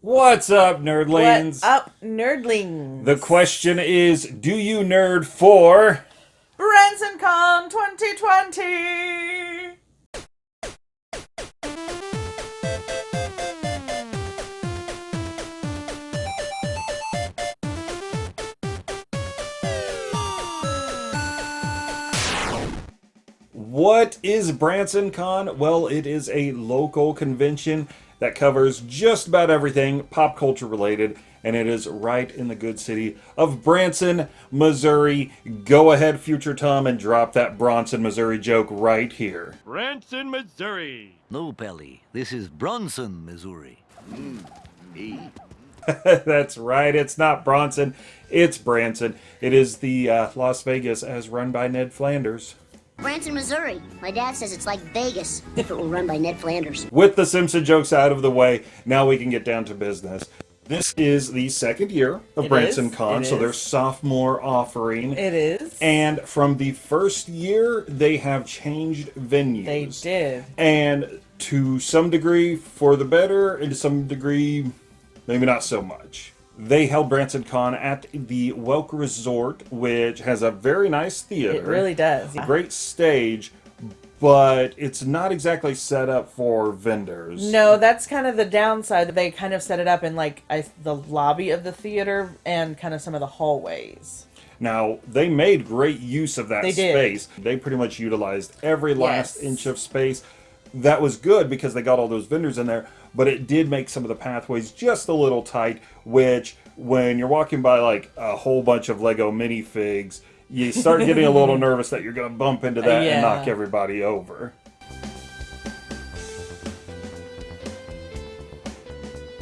What's up, nerdlings? What up, nerdlings? The question is, do you nerd for Branson Con 2020? What is Branson Con? Well, it is a local convention that covers just about everything pop culture related, and it is right in the good city of Branson, Missouri. Go ahead, Future Tom, and drop that Bronson, Missouri joke right here. Branson, Missouri. No, Pelly. This is Bronson, Missouri. That's right, it's not Bronson, it's Branson. It is the uh, Las Vegas as run by Ned Flanders. Branson, Missouri. My dad says it's like Vegas if it were run by Ned Flanders. With the Simpson jokes out of the way, now we can get down to business. This is the second year of It Branson is, Con, it so is. their sophomore offering. It is. And from the first year, they have changed venues. they did. And to some degree, for the better, and to some degree, maybe not so much. They held Branson Con at the Welk Resort, which has a very nice theater. It really does. a great stage, but it's not exactly set up for vendors. No, that's kind of the downside. They kind of set it up in like I, the lobby of the theater and kind of some of the hallways. Now, they made great use of that They did. space. They pretty much utilized every last Yes. inch of space. That was good because they got all those vendors in there, but it did make some of the pathways just a little tight, which when you're walking by like a whole bunch of Lego minifigs, you start getting a little nervous that you're going to bump into that Yeah. and knock everybody over.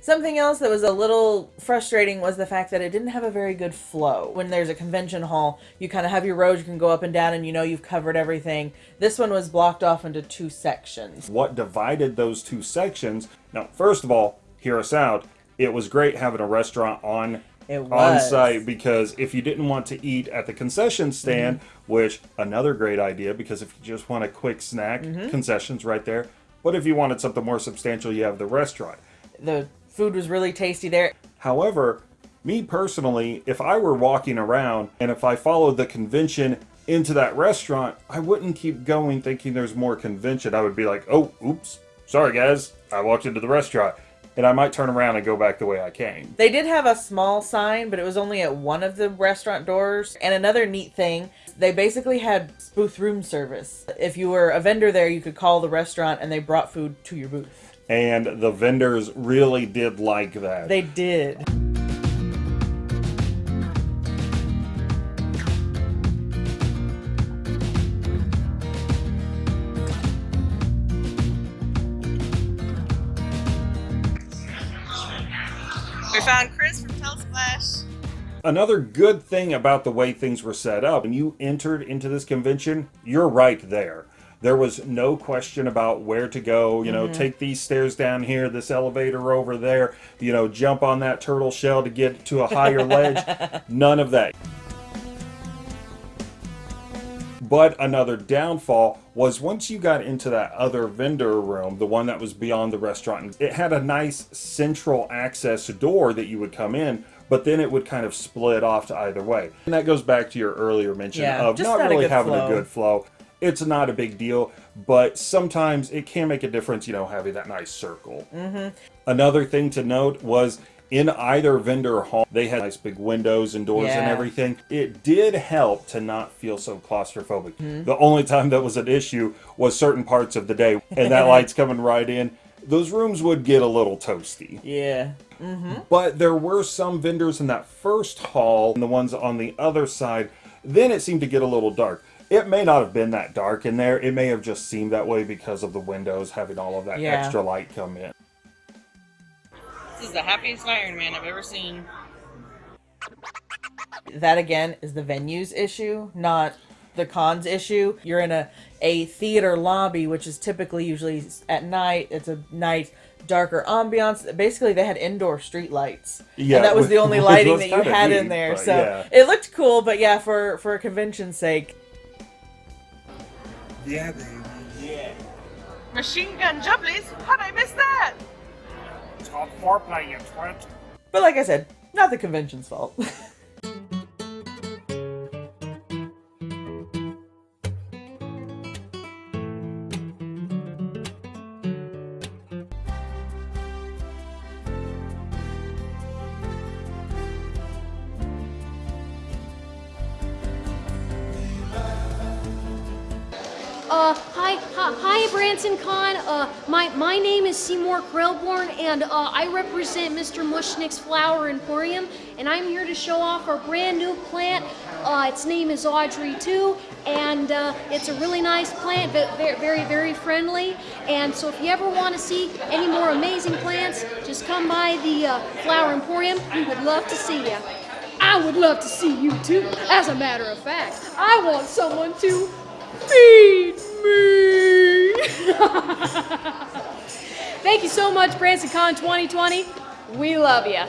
Something else that was a little frustrating was the fact that it didn't have a very good flow. When there's a convention hall, you kind of have your rows, you can go up and down, and you know you've covered everything. This one was blocked off into two sections. what divided those two sections. Now, first of all, hear us out. It was great having a restaurant on on site because if you didn't want to eat at the concession stand, Mm-hmm. which another great idea because if you just want a quick snack, Mm-hmm. concessions right there. But if you wanted something more substantial, you have the restaurant. The food was really tasty there. However, me personally, if I were walking around and if I followed the convention into that restaurant, I wouldn't keep going thinking there's more convention. I would be like, oh, oops, sorry guys, I walked into the restaurant. And I might turn around and go back the way I came. They did have a small sign, but it was only at one of the restaurant doors. And another neat thing, they basically had booth room service. If you were a vendor there, you could call the restaurant and they brought food to your booth. And the vendors really did like that. They did. We found Chris from Telsplash. Another good thing about the way things were set up, when you entered into this convention, you're right there. There was no question about where to go, you know, take these stairs down here, this elevator over there, you know, jump on that turtle shell to get to a higher ledge. None of that. But another downfall was once you got into that other vendor room, the one that was beyond the restaurant, it had a nice central access door that you would come in, but then it would kind of split off to either way. And that goes back to your earlier mention Yeah, of not really having flow. a good flow. It's not a big deal, but sometimes it can make a difference, you know, having that nice circle. Mm-hmm. Another thing to note was in either vendor hall, they had nice big windows and doors and everything. It did help to not feel so claustrophobic. Mm-hmm. The only time that was an issue was certain parts of the day, and that light's coming right in. Those rooms would get a little toasty. Yeah. But there were some vendors in that first hall and the ones on the other side. Then it seemed to get a little dark. It may not have been that dark in there. It may have just seemed that way because of the windows having all of that Yeah. extra light come in. This is the happiest Iron Man I've ever seen. That again is the venues issue, not the cons issue. You're in a, a theater lobby, which is typically usually at night. It's a night darker ambiance. Basically, they had indoor street lights. Yeah, and that was the only lighting was that you kinda had in there. So yeah. it looked cool, but yeah, for for a convention's sake. Yeah, baby. Yeah. Machine gun jumblies? How'd I miss that? called foreplay, you twit. But like I said, not the convention's fault. Uh, hi, hi, hi, Branson Con. Uh, my my name is Seymour Krelborn, and uh, I represent Mr. Mushnick's Flower Emporium, and I'm here to show off our brand new plant. Uh, its name is Audrey II, and uh, it's a really nice plant, but very, very, very friendly. And so, if you ever want to see any more amazing plants, just come by the uh, Flower Emporium. We would love to see you. I would love to see you too. As a matter of fact, I want someone to feed me. Thank you so much, BransonCon 2020. We love you.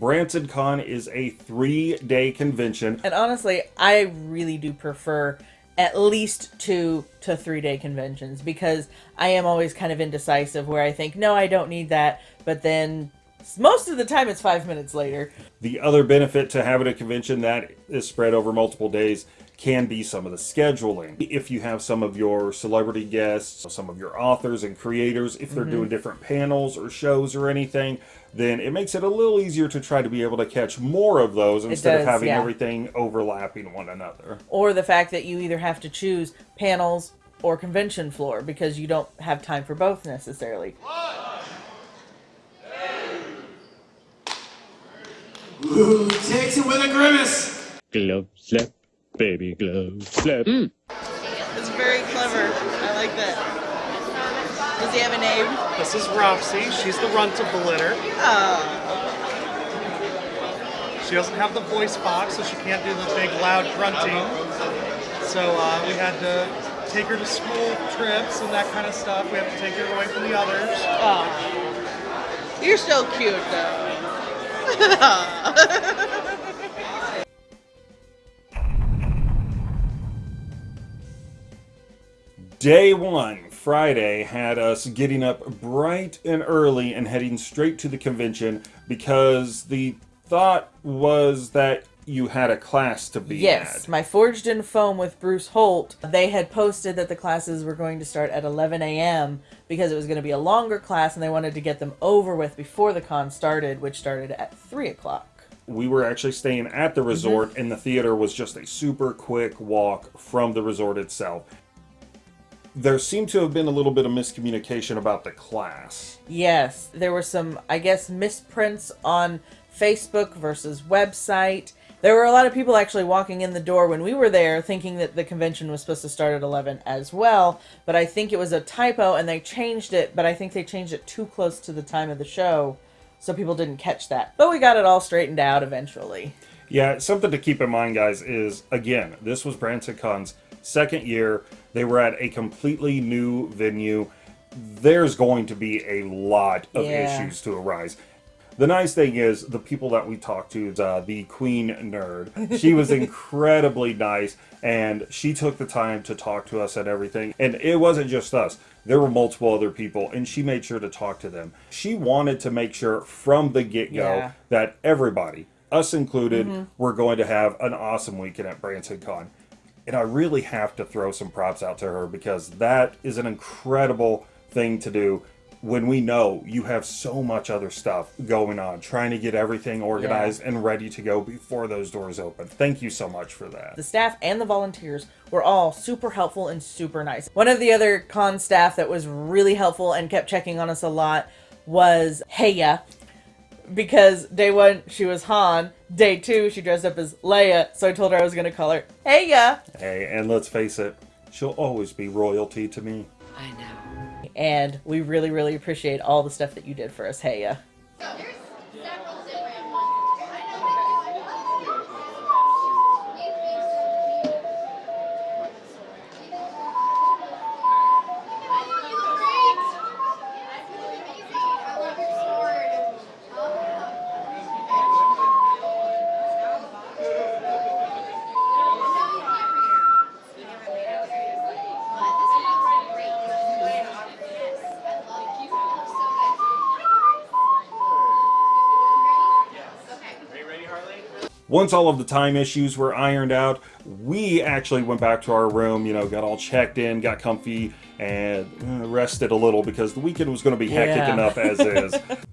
BransonCon is a three day convention. and honestly, I really do prefer at least two to three day conventions because I am always kind of indecisive where I think, no, I don't need that. But then most of the time it's five minutes later. The other benefit to having a convention that is spread over multiple days can be some of the scheduling. If you have some of your celebrity guests, some of your authors and creators, if they're doing mm-hmm. different panels or shows or anything, then it makes it a little easier to try to be able to catch more of those instead of having yeah. everything overlapping one another. Or the fact that you either have to choose panels or convention floor because you don't have time for both necessarily. Ooh, takes it with a grimace. Glove slap, baby glove slap. It's very clever. I like that. Does he have a name? This is Roxy. She's the runt of the litter. Oh. She doesn't have the voice box, so she can't do the big loud grunting. So uh, we had to take her to school trips and that kind of stuff. We have to take her away from the others. Oh. You're so cute though. Day one, Friday, had us getting up bright and early and heading straight to the convention because the thought was that you had a class to be Yes, at. my Forged in Foam with Bruce Holt. They had posted that the classes were going to start at 11 a.m. because it was going to be a longer class and they wanted to get them over with before the con started, which started at 3 o'clock. We were actually staying at the resort, Mm-hmm. and the theater was just a super quick walk from the resort itself. There seemed to have been a little bit of miscommunication about the class. Yes, there were some, I guess, misprints on Facebook versus website. There were a lot of people actually walking in the door when we were there thinking that the convention was supposed to start at 11 as well, but I think it was a typo and they changed it, but I think they changed it too close to the time of the show, so people didn't catch that. But we got it all straightened out eventually. Yeah, something to keep in mind, guys, is again, this was Branson Con's second year. They were at a completely new venue. There's going to be a lot of Yeah. issues to arise. The nice thing is, the people that we talked to, uh, the Queen Nerd, she was incredibly nice and she took the time to talk to us and everything. And it wasn't just us, there were multiple other people, and she made sure to talk to them. She wanted to make sure from the get go Yeah. that everybody, us included, were going to have an awesome weekend at Branson Con. And I really have to throw some props out to her because that is an incredible thing to do when we know you have so much other stuff going on, trying to get everything organized and ready to go before those doors open. Thank you so much for that. The staff and the volunteers were all super helpful and super nice. One of the other con staff that was really helpful and kept checking on us a lot was Heya. Because day one she was Han, day two she dressed up as Leia, so I told her I was gonna call her Heya. Hey, and let's face it, she'll always be royalty to me. And we really, really appreciate all the stuff that you did for us, Heya. Once all of the time issues were ironed out, we actually went back to our room, you know, got all checked in, got comfy, and rested a little because the weekend was going to be hectic Yeah. enough as is.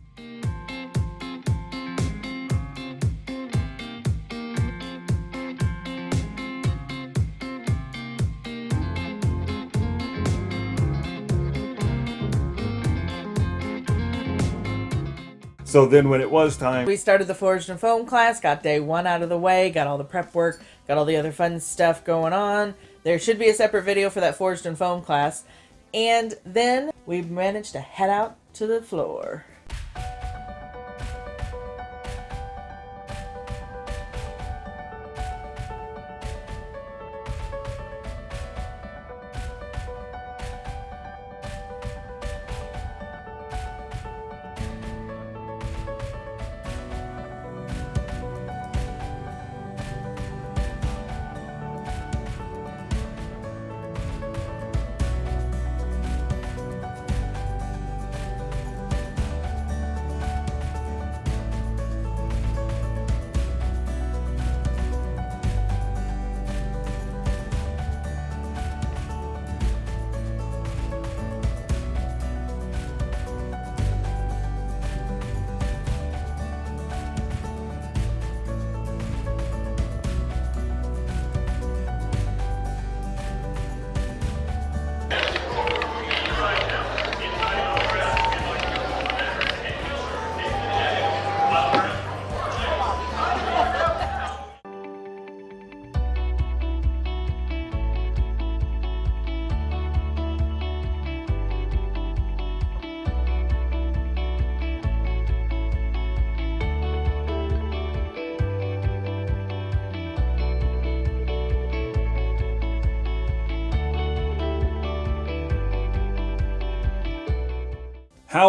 So then when it was time, We started the Forged in Foam class, got day one out of the way, got all the prep work, got all the other fun stuff going on. There should be a separate video for that Forged in Foam class. And then we managed to head out to the floor.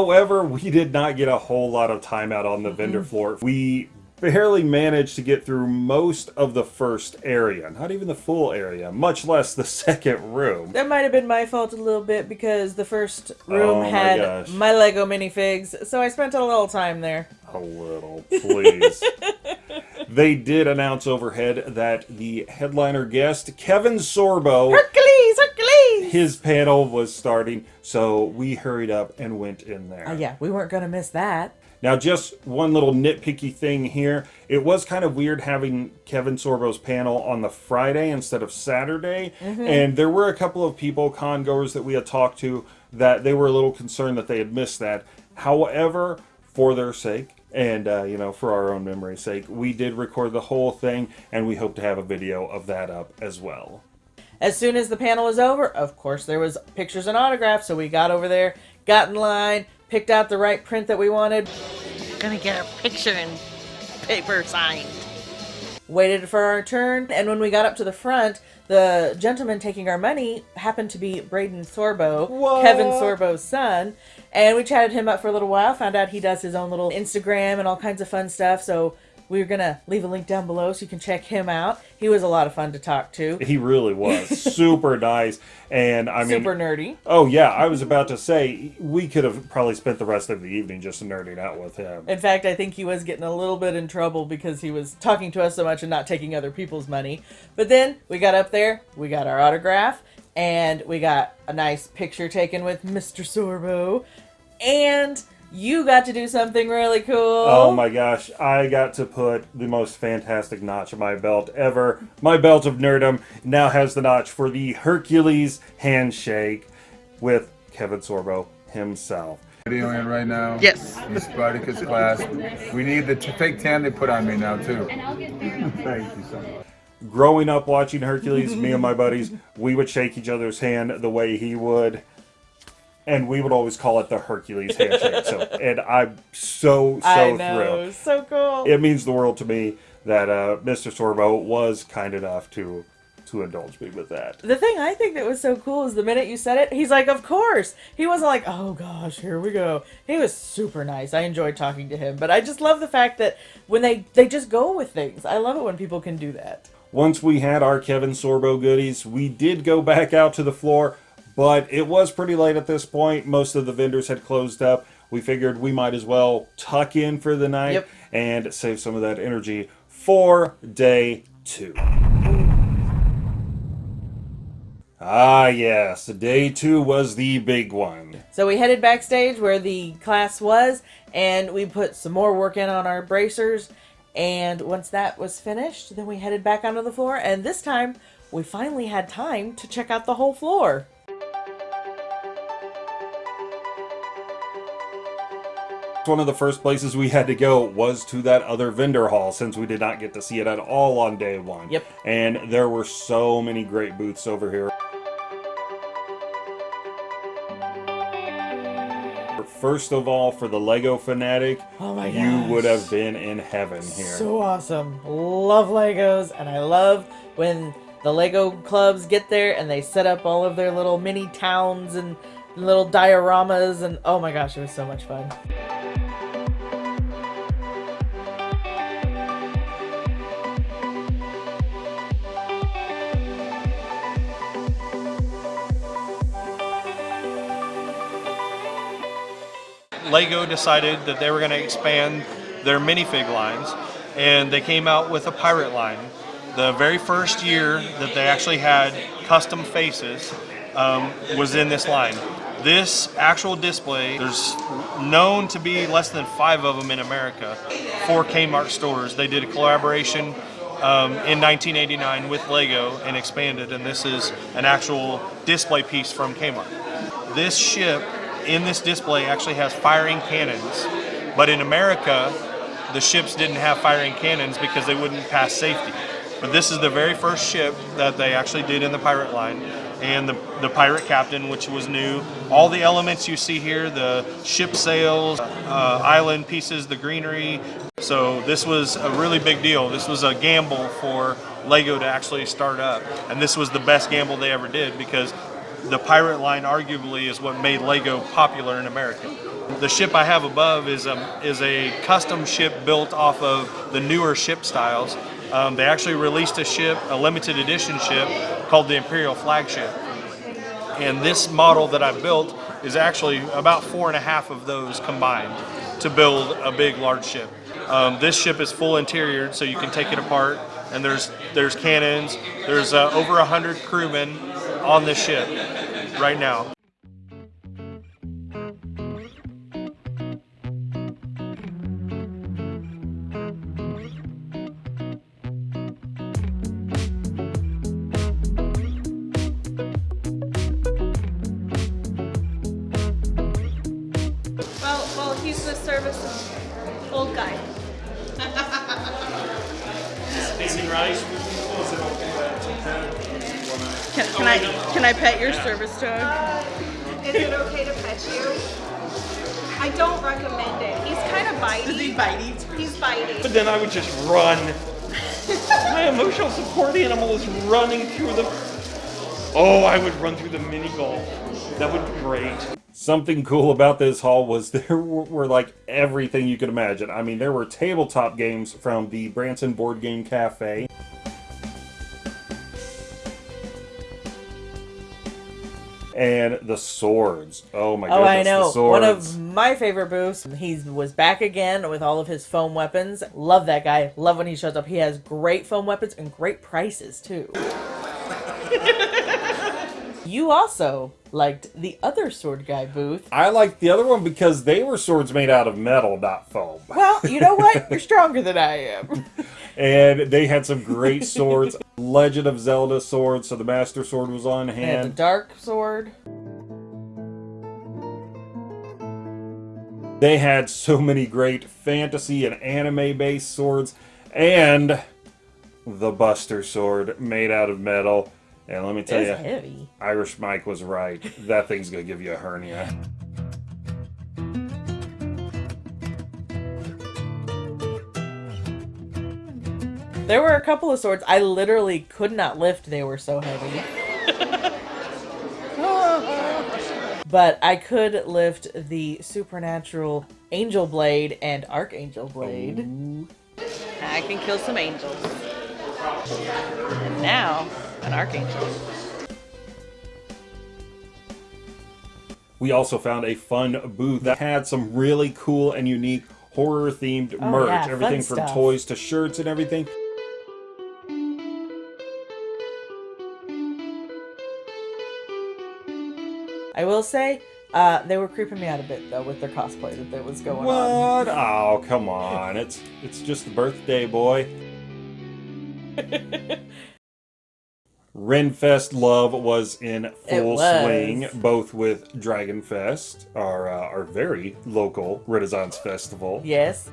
However, we did not get a whole lot of time out on the mm-hmm. vendor floor. We barely managed to get through most of the first area, not even the full area, much less the second room. That might have been my fault a little bit because the first room Oh had gosh. my Lego minifigs, so I spent a little time there. A little, please. they did announce overhead that the headliner guest, Kevin Sorbo, Hercules, Hercules! His panel was starting, so we hurried up and went in there. Uh, yeah, we weren't gonna miss that. Now, just one little nitpicky thing here. It was kind of weird having Kevin Sorbo's panel on the Friday instead of Saturday. And there were a couple of people, con goers that we had talked to, that they were a little concerned that they had missed that. However, for their sake, and uh, you know, for our own memory's sake, we did record the whole thing, and we hope to have a video of that up as well. As soon as the panel was over, of course, there was pictures and autographs. So we got over there, got in line, picked out the right print that we wanted, Gonna get a picture and paper signed. waited for our turn, and when we got up to the front, the gentleman taking our money happened to be Braeden Sorbo, What? Kevin Sorbo's son. And we chatted him up for a little while, found out he does his own little Instagram and all kinds of fun stuff. So we are gonna leave a link down below so you can check him out. He was a lot of fun to talk to. He really was super nice, and I mean, Super nerdy. Oh yeah, I was about to say we could have probably spent the rest of the evening just nerding out with him. In fact, I think he was getting a little bit in trouble because he was talking to us so much and not taking other people's money. But then we got up there, we got our autograph, and we got a nice picture taken with Mr. Sorbo. And you got to do something really cool. Oh my gosh, I got to put the most fantastic notch on my belt ever. My belt of nerdom now has the notch for the Hercules handshake with Kevin Sorbo himself. Videoing right now. Yes. The Spartacus class. We need the t- fake tan they put on me now too. Thank you. Growing up watching Hercules, me and my buddies, we would shake each other's hand the way he would. And we would always call it the Hercules handshake. So, and I'm so so I thrilled. know, so cool. it means the world to me that uh, Mr. Sorbo was kind enough to to indulge me with that. the thing I think that was so cool is the minute you said it, he's like, "Of course." He wasn't like, "Oh gosh, here we go." He was super nice. I enjoyed talking to him, but I just love the fact that when they they just go with things. I love it when people can do that. Once we had our Kevin Sorbo goodies, we did go back out to the floor, but it was pretty late at this point. Most of the vendors had closed up. We figured we might as well tuck in for the night Yep. and save some of that energy for day two. Ah, yes, day two was the big one. So we headed backstage where the class was, and we put some more work in on our bracers. And once that was finished, then we headed back onto the floor, and this time we finally had time to check out the whole floor. One of the first places we had to go was to that other vendor hall since we did not get to see it at all on day one. Yep. And there were so many great booths over here. First of all, for the Lego fanatic, Oh you would have been in heaven here. So awesome. Love Legos, and I love when the Lego clubs get there and they set up all of their little mini towns and little dioramas, and oh my gosh, it was so much fun. Lego decided that they were going to expand their minifig lines, and they came out with a pirate line. The very first year that they actually had custom faces um, was in this line. This actual display, there's known to be less than five of them in America for Kmart stores. They did a collaboration um, in 1989 with Lego and expanded, and this is an actual display piece from Kmart. This ship in this display actually has firing cannons, but in America, the ships didn't have firing cannons because they wouldn't pass safety. But this is the very first ship that they actually did in the pirate line, and the, the pirate captain, which was new. All the elements you see here, the ship sails, uh, island pieces, the greenery. So this was a really big deal. This was a gamble for Lego to actually start up, and this was the best gamble they ever did because the pirate line arguably is what made Lego popular in America. The ship I have above is a, is a custom ship built off of the newer ship styles. Um, they actually released a ship, a limited edition ship called the Imperial Flagship. And this model that I built is actually about four and a half of those combined to build a big, large ship. Um, this ship is full interior, so you can take it apart. And there's there's cannons. There's uh, over a hundred crewmen on this ship right now. Well, well, he's the service old guy. Can, can I can I pet your service dog? Uh, is it okay to pet you? I don't recommend it. He's kind of bitey. Is he bitey? He's bitey. But then I would just run. My emotional support animal is running through the. Oh, I would run through the mini golf. That would be great. Something cool about this hall was there were, were like everything you could imagine. I mean, there were tabletop games from the Branson Board Game Cafe. And the swords. Oh my god! Oh. I know. One of my favorite booths. He was back again with all of his foam weapons. Love that guy. Love when he shows up. He has great foam weapons and great prices too. you also liked the other sword guy booth. I liked the other one because they were swords made out of metal, not foam. Well, you know what? You're stronger than I am. And they had some great swords. Legend of Zelda swords, so the Master Sword was on And the hand. dark sword. They had so many great fantasy and anime based swords. And the Buster Sword made out of metal. And let me tell It's you, heavy. Irish Mike was right. That thing's gonna give you a hernia. There were a couple of swords I literally could not lift. They were so heavy. but I could lift the supernatural angel blade and archangel blade. I can kill some angels. And now, an archangel. We also found a fun booth that had some really cool and unique horror themed Oh, merch, yeah, everything from stuff. toys to shirts and everything. I will say, uh, they were creeping me out a bit though with their cosplay that was going on. What? Oh, come on. It's it's just the birthday boy. Renfest love was in full was. swing, both with Dragonfest, our uh, our very local Renaissance festival. Yes.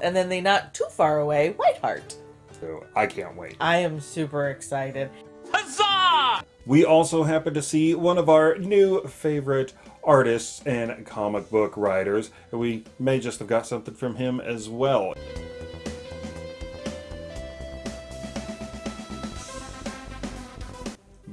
And then the not too far away Whiteheart. So I can't wait. I am super excited. Huzzah! We also happen to see one of our new favorite artists and comic book writers. We may just have got something from him as well.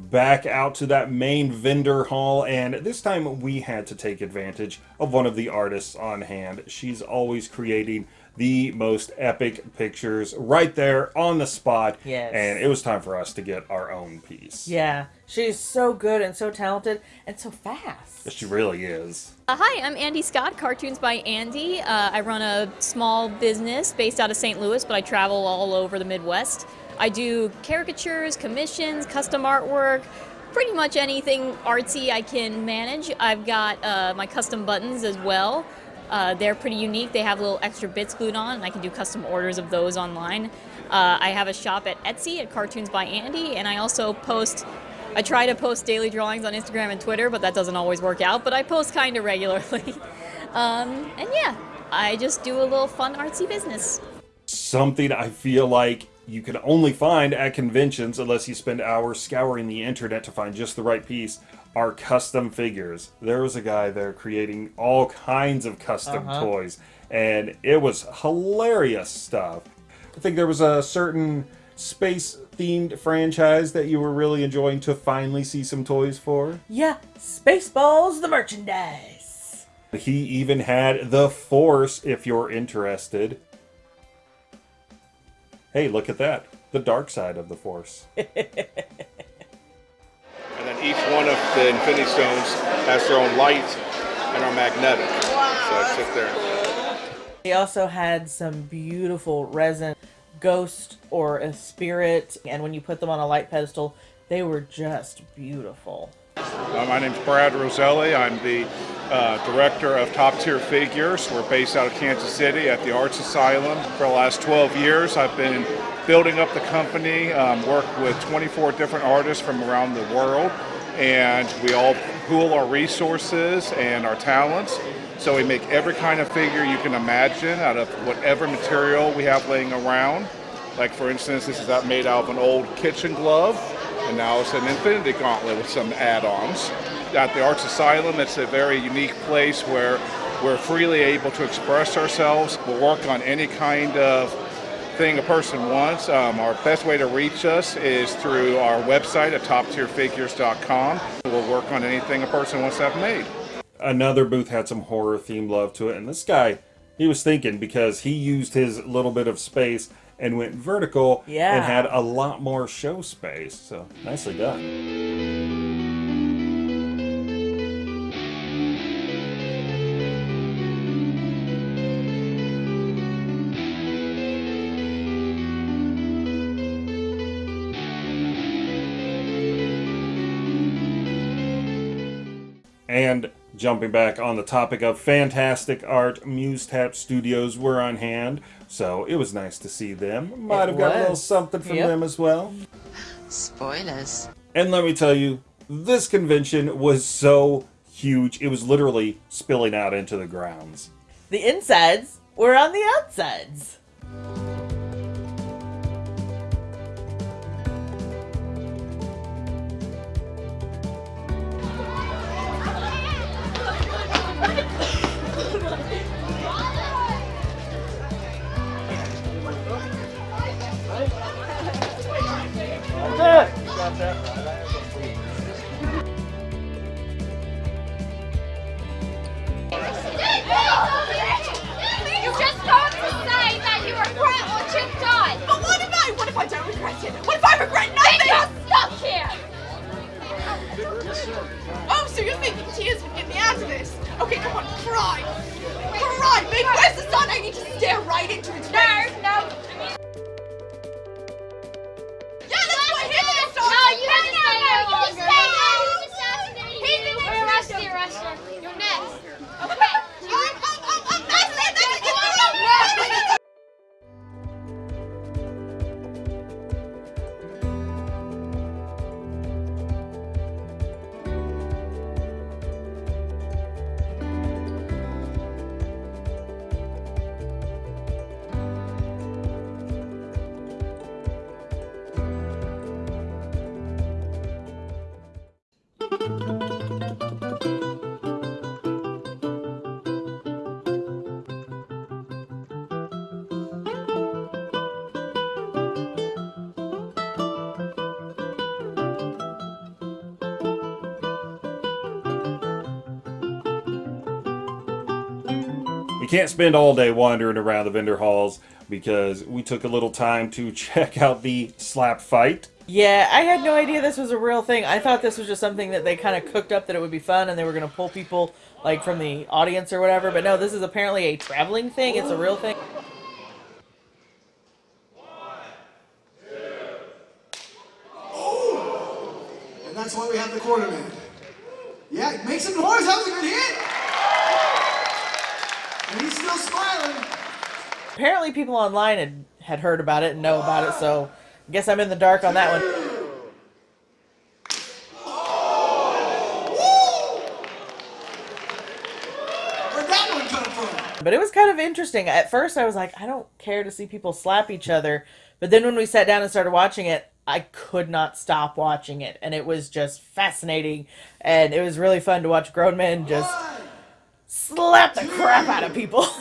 Back out to that main vendor hall, and this time we had to take advantage of one of the artists on hand. She's always creating the most epic pictures right there on the spot. Yes. And it was time for us to get our own piece. Yeah, she's so good and so talented and so fast. She really is. Uh, hi, I'm Andy Scott, Cartoons by Andy. Uh, I run a small business based out of St. Louis, but I travel all over the Midwest. I do caricatures, commissions, custom artwork, pretty much anything artsy I can manage. I've got uh, my custom buttons as well. Uh, they're pretty unique. They have little extra bits glued on, and I can do custom orders of those online. Uh, I have a shop at Etsy at Cartoons by Andy, and I also post. I try to post daily drawings on Instagram and Twitter, but that doesn't always work out. But I post kind of regularly. um, and yeah, I just do a little fun artsy business. Something I feel like you can only find at conventions unless you spend hours scouring the internet to find just the right piece are custom figures. There was a guy there creating all kinds of custom Uh-huh. toys, and it was hilarious stuff. I think there was a certain space themed franchise that you were really enjoying to finally see some toys for. Yeah, Spaceballs the merchandise. He even had the Force if you're interested. Hey, look at that. The dark side of the Force. And then each one of the Infinity Stones has their own light and are magnetic. So it's just there. He also had some beautiful resin ghost or a spirit, and when you put them on a light pedestal, they were just beautiful. Uh, my name's Brad Roselli. I'm the uh, director of Top Tier Figures. We're based out of Kansas City at the Arts Asylum. For the last 12 years, I've been building up the company, um, worked with 24 different artists from around the world, and we all pool our resources and our talents. So we make every kind of figure you can imagine out of whatever material we have laying around. Like for instance, this is out made out of an old kitchen glove, and now it's an infinity gauntlet with some add-ons. At the Arts Asylum, it's a very unique place where we're freely able to express ourselves. We'll work on any kind of thing a person wants. Um, our best way to reach us is through our website at toptierfigures.com. We'll work on anything a person wants to have made. Another booth had some horror themed love to it, and this guy, he was thinking because he used his little bit of space and went vertical Yeah. and had a lot more show space. So nicely done. And jumping back on the topic of fantastic art, MuseTap Studios were on hand, so it was nice to see them. Might It have got a little something from Yep. them as well. Spoilers. And let me tell you, this convention was so huge, it was literally spilling out into the grounds. The insides were on the outsides. Can't spend all day wandering around the vendor halls because we took a little time to check out the slap fight. Yeah, I had no idea this was a real thing. I thought this was just something that they kind of cooked up that it would be fun and they were going to pull people like from the audience or whatever. But no, this is apparently a traveling thing. It's a real thing. And that's why we have the quarterman. Yeah, make some noise. That was a good hit. And he's still smiling. Apparently, people online had, had heard about it and know about it, so guess I'm in the dark on that one. Where'd that one come from? But it was kind of interesting. At first, I was like, I don't care to see people slap each other. But then when we sat down and started watching it, I could not stop watching it. And it was just fascinating. And it was really fun to watch grown men just slap the crap out of people.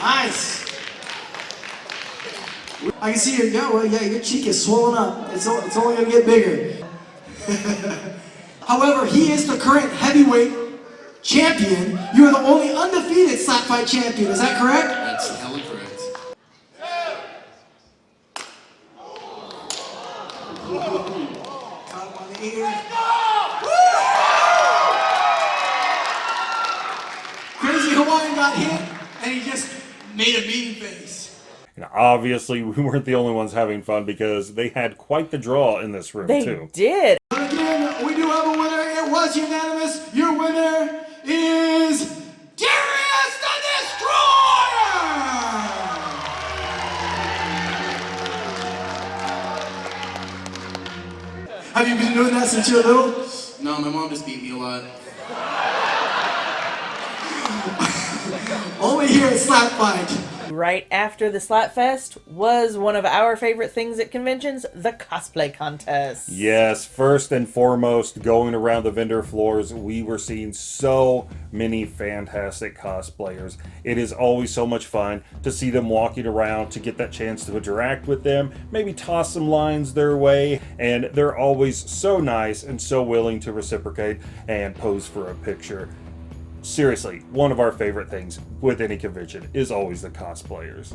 Nice. I can see your yeah, well, yeah, your cheek is swollen up. It's, it's only gonna get bigger. However, he is the current heavyweight champion. You are the only undefeated slap fight champion. Is that correct? That's hella correct. Caught him on the ear. Crazy Hawaiian got hit, and he just made a mean face. And obviously, we weren't the only ones having fun because they had quite the draw in this room, they too. did. But again, we do have a winner. It was unanimous. Your winner is Darius the Destroyer! Have you been doing that since you were little? No, my mom just beat me a lot. Only here at Slap Fight. Right after the Slap Fest was one of our favorite things at conventions, the cosplay contest. Yes, first and foremost, going around the vendor floors, we were seeing so many fantastic cosplayers. It is always so much fun to see them walking around, to get that chance to interact with them, maybe toss some lines their way, and they're always so nice and so willing to reciprocate and pose for a picture. Seriously, one of our favorite things with any convention is always the cosplayers.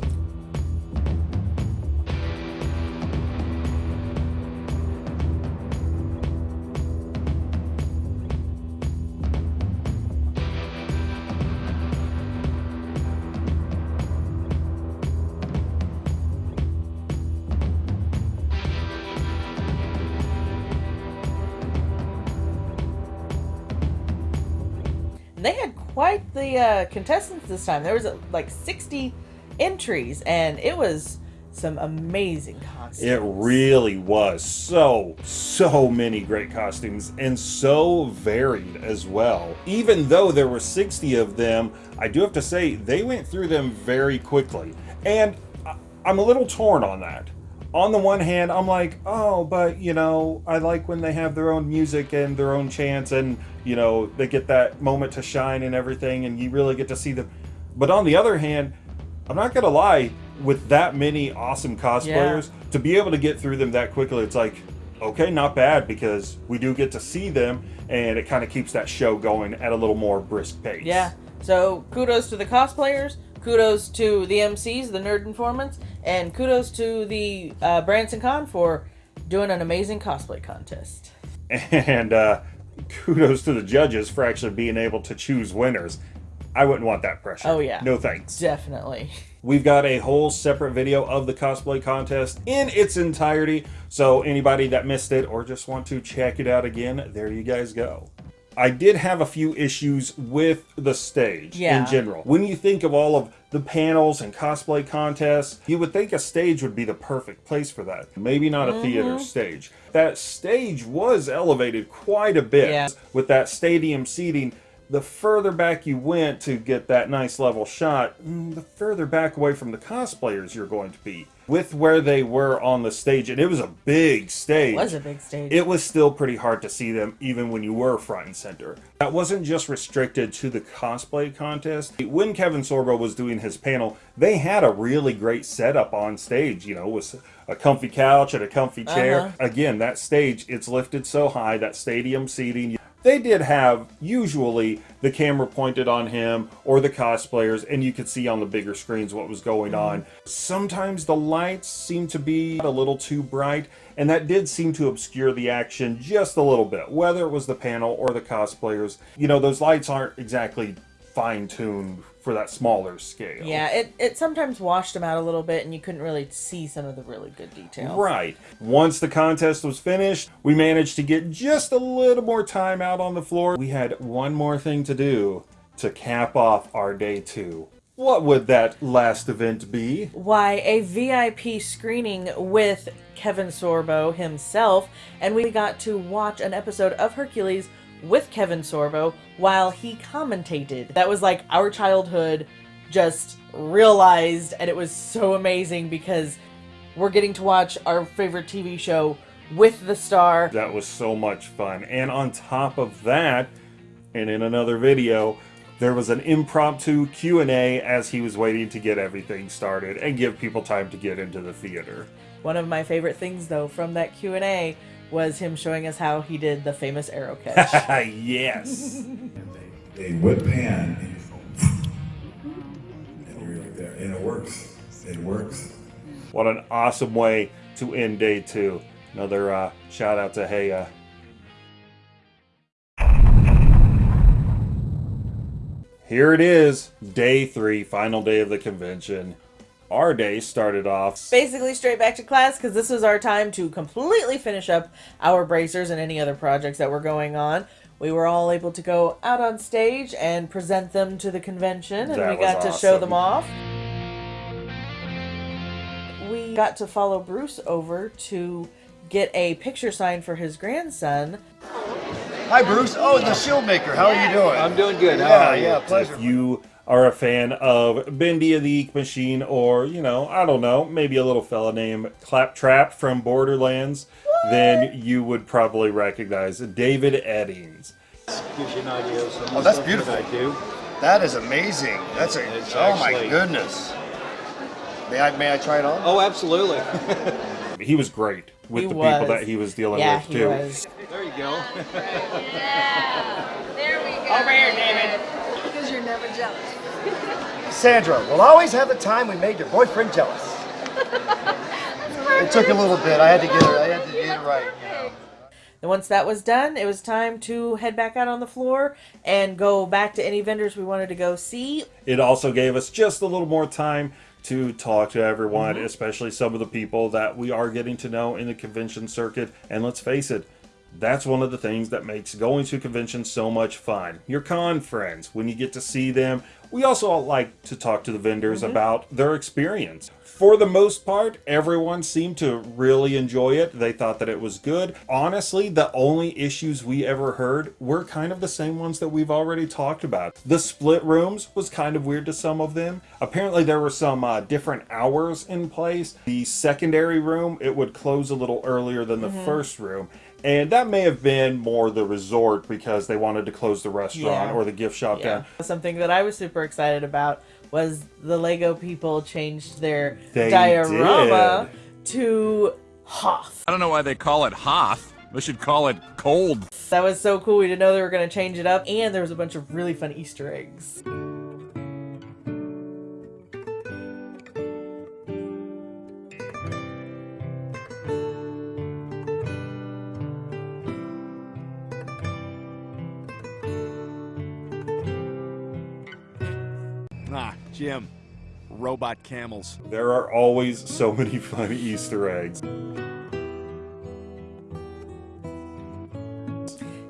The uh, contestants this time. There was uh, like 60 entries, and it was some amazing costumes. It really was so, so many great costumes and so varied as well. Even though there were 60 of them, I do have to say they went through them very quickly. And I'm a little torn on that. On the one hand, I'm like, oh, but you know, I like when they have their own music and their own chants and, you know, they get that moment to shine and everything and you really get to see them. But on the other hand, I'm not gonna lie, with that many awesome cosplayers, to be able to get through them that quickly, it's like, okay, not bad because we do get to see them and it kind of keeps that show going at a little more brisk pace. Yeah. So kudos to the cosplayers, kudos to the MCs, the Nerd Informants, and kudos to the uh, Branson Con for doing an amazing cosplay contest. And uh, kudos to the judges for actually being able to choose winners. I wouldn't want that pressure. Oh, yeah. No thanks. Definitely. We've got a whole separate video of the cosplay contest in its entirety. So anybody that missed it or just want to check it out again, there you guys go. I did have a few issues with the stage Yeah. in general. When you think of all of the panels and cosplay contests, you would think a stage would be the perfect place for that. Maybe not a theater Mhm. stage. That stage was elevated quite a bit Yeah. with that stadium seating. The further back you went to get that nice level shot, mm, the further back away from the cosplayers you're going to be. With where they were on the stage, and it was a big stage. It was a big stage. It was still pretty hard to see them even when you were front and center. That wasn't just restricted to the cosplay contest. When Kevin Sorbo was doing his panel, they had a really great setup on stage, you know, with a comfy couch and a comfy chair. Uh-huh. Again, that stage, it's lifted so high, that stadium seating. They did have usually the camera pointed on him or the cosplayers, and you could see on the bigger screens what was going mm-hmm. on. Sometimes the lights seemed to be a little too bright, and that did seem to obscure the action just a little bit, whether it was the panel or the cosplayers. You know, those lights aren't exactly fine tuned for that smaller scale. Yeah, it, it sometimes washed them out a little bit and you couldn't really see some of the really good details. Right. Once the contest was finished, we managed to get just a little more time out on the floor. We had one more thing to do to cap off our day two. What would that last event be? Why, a VIP screening with Kevin Sorbo himself, and we got to watch an episode of Hercules with Kevin Sorbo while he commentated. That was like our childhood just realized, and it was so amazing because we're getting to watch our favorite TV show with the star. That was so much fun. And on top of that, and in another video, there was an impromptu Q&A as he was waiting to get everything started and give people time to get into the theater. One of my favorite things, though, from that Q&A was him showing us how he did the famous arrow catch. yes. They whip pan and you're like there, and it works. It works. What an awesome way to end day two. Another uh, shout out to Heya. Here it is, day three, final day of the convention. Our day started off. Basically, straight back to class because this was our time to completely finish up our bracers and any other projects that were going on. We were all able to go out on stage and present them to the convention, and That we was got to show them off. We got to follow Bruce over to get a picture signed for his grandson. Hi, Bruce. Oh, the Shield Maker. How are you doing? I'm doing good. How Yeah, are you? yeah, pleasure. If you are a fan of Bendy of the Ink Machine, or, you know, I don't know, maybe a little fella named Claptrap from Borderlands, then you would probably recognize David Eddings. Gives you an idea of some Oh, that's of the things beautiful. I do. That is amazing. That's a. It's oh my goodness. May I may I try it on? Oh, absolutely. He was great with He the was. people that he was dealing Yeah, with, he too. was. there you go. There we go. Over here, David. Because you're never jealous. Sandra, we'll always have the time we made your boyfriend jealous. it took a little bit. I had to get it. I had to get it right. You know. And once that was done, it was time to head back out on the floor and go back to any vendors we wanted to go see. It also gave us just a little more time to talk to everyone, Mhm. especially some of the people that we are getting to know in the convention circuit. And let's face it, that's one of the things that makes going to conventions so much fun. Your con friends, when you get to see them. We also like to talk to the vendors Mhm. about their experience. For the most part, everyone seemed to really enjoy it. They thought that it was good. Honestly, the only issues we ever heard were kind of the same ones that we've already talked about. The split rooms was kind of weird to some of them. Apparently, there were some uh, different hours in place. The secondary room, it would close a little earlier than the Mhm. first room. And that may have been more the resort because they wanted to close the restaurant Yeah. or the gift shop Yeah. down. Something that I was super excited about was the Lego people changed their They diorama to Hoth. I don't know why they call it Hoth. They should call it Cold. That was so cool. We didn't know they were going to change it up, and there was a bunch of really fun Easter eggs. Robot camels. There are always so many fun Easter eggs.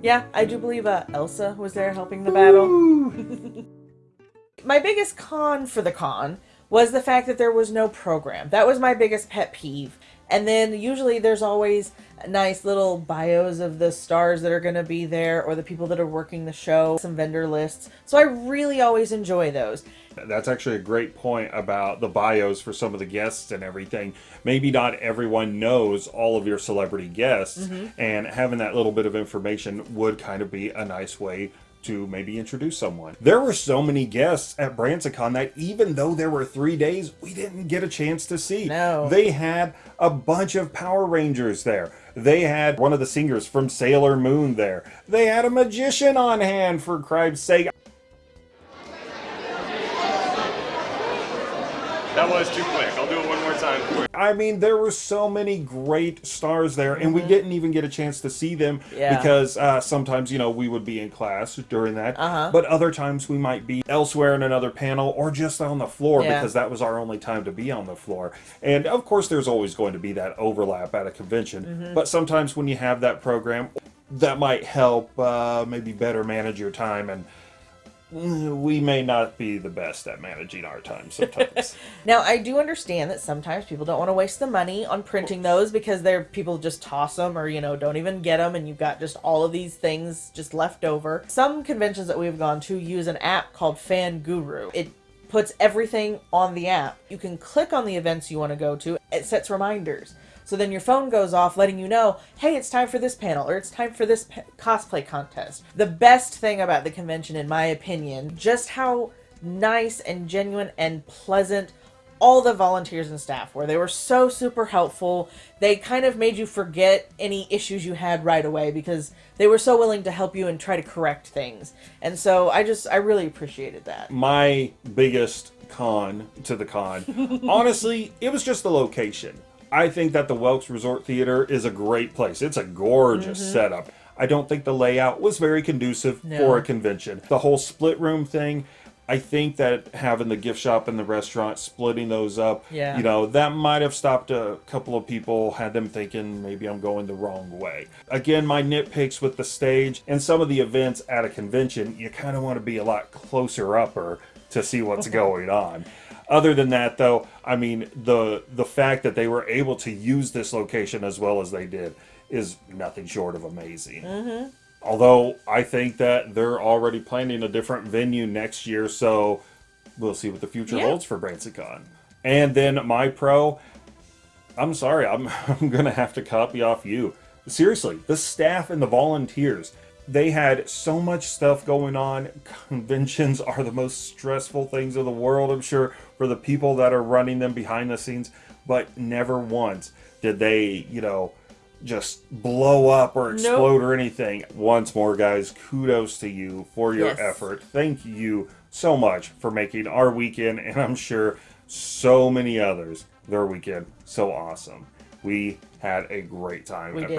Yeah, I do believe uh, Elsa was there helping the battle. my biggest con for the con was the fact that there was no program. That was my biggest pet peeve. And then usually there's always nice little bios of the stars that are going to be there or the people that are working the show, some vendor lists. So I really always enjoy those. That's actually a great point about the bios for some of the guests and everything. Maybe not everyone knows all of your celebrity guests, Mhm. and having that little bit of information would kind of be a nice way to maybe introduce someone. There were so many guests at BransonCon that even though there were three days, we didn't get a chance to see. No. They had a bunch of Power Rangers there. They had one of the singers from Sailor Moon there. They had a magician on hand, for Christ's sake. That was too quick. I'll do it one more time. I mean, there were so many great stars there, and we didn't even get a chance to see them Mm-hmm. Yeah. because uh, sometimes, you know, we would be in class during that, Uh-huh. but other times we might be elsewhere in another panel or just on the floor Yeah. because that was our only time to be on the floor. And of course, there's always going to be that overlap at a convention, Mhm. but sometimes when you have that program, that might help uh, maybe better manage your time and. We may not be the best at managing our time sometimes. Now, I do understand that sometimes people don't want to waste the money on printing those because they're people just toss them or you know don't even get them, and you've got just all of these things just left over. Some conventions that we've gone to use an app called Fan Guru. It puts everything on the app. You can click on the events you want to go to. It sets reminders. So then your phone goes off letting you know, hey, it's time for this panel or it's time for this cosplay contest. The best thing about the convention, in my opinion, just how nice and genuine and pleasant all the volunteers and staff were. They were so super helpful. They kind of made you forget any issues you had right away because they were so willing to help you and try to correct things. And so I just, I really appreciated that. my biggest con to the con honestly it was just the location i think that the Welk's resort theater is a great place it's a gorgeous Mhm. setup i don't think the layout was very conducive No. for a convention the whole split room thing i think that having the gift shop and the restaurant splitting those up Yeah. you know that might have stopped a couple of people had them thinking maybe i'm going the wrong way again my nitpicks with the stage and some of the events at a convention you kind of want to be a lot closer upper to see what's going on other than that though i mean the the fact that they were able to use this location as well as they did is nothing short of amazing Mm-hmm. Although I think that they're already planning a different venue next year, so we'll see what the future Yeah. holds for BransonCon. And then my pro, I'm sorry, I'm I'm gonna have to copy off you. Seriously, the staff and the volunteers, they had so much stuff going on. Conventions are the most stressful things in the world, I'm sure, for the people that are running them behind the scenes, but never once did they, you know, just blow up or Nope. explode or anything. Once more, guys, kudos to you for your Yes. effort. Thank you so much for making our weekend, and I'm sure so many others, their weekend so awesome. We had a great time We at We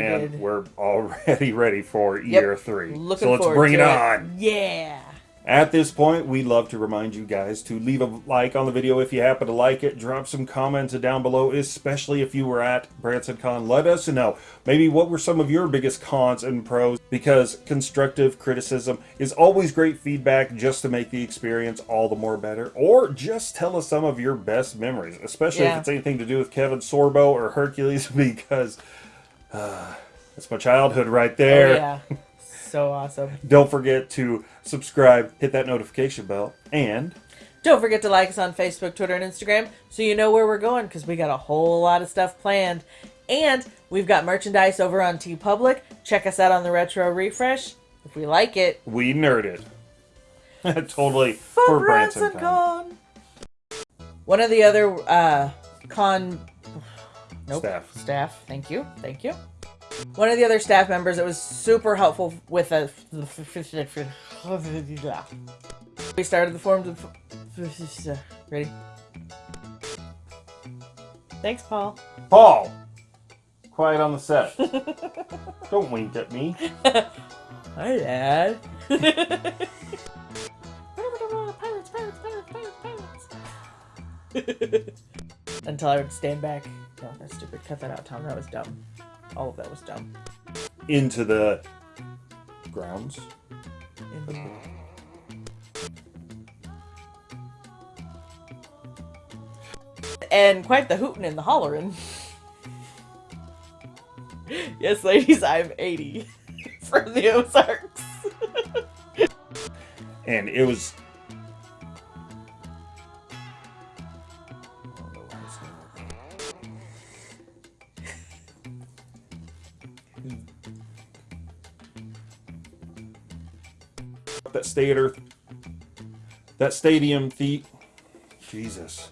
and did. we're already ready for Yep. year three. Looking so let's bring to it on. Yeah. At this point, we'd love to remind you guys to leave a like on the video if you happen to like it. Drop some comments down below, especially if you were at BransonCon. Let us know maybe what were some of your biggest cons and pros because constructive criticism is always great feedback just to make the experience all the more better. Or just tell us some of your best memories, especially Yeah. if it's anything to do with Kevin Sorbo or Hercules because uh, that's my childhood right there. Oh, yeah. So awesome. Don't forget to subscribe, hit that notification bell, and Don't forget to like us on Facebook, Twitter, and Instagram so you know where we're going because we got a whole lot of stuff planned. And we've got merchandise over on TeePublic. Check us out on the Retro Refresh. If we like it, we nerded. totally for, for Branson BransonCon. Con. One of the other uh, con nope, Staff. Staff. Thank you. Thank you. One of the other staff members that was super helpful with us. We started the forums. Of, ready? Thanks, Paul. Paul! Quiet on the set. Don't wink at me. Hi, Dad. Pirates, pirates, pirates, pirates. Until I would stand back. No, that's stupid. Cut that out, Tom. That was dumb. All of that was dumb. into the grounds. In the. And quite the hootin' and the hollerin'. yes, ladies, I'm 80 from the Ozarks. And it was that theater that stadium the Jesus.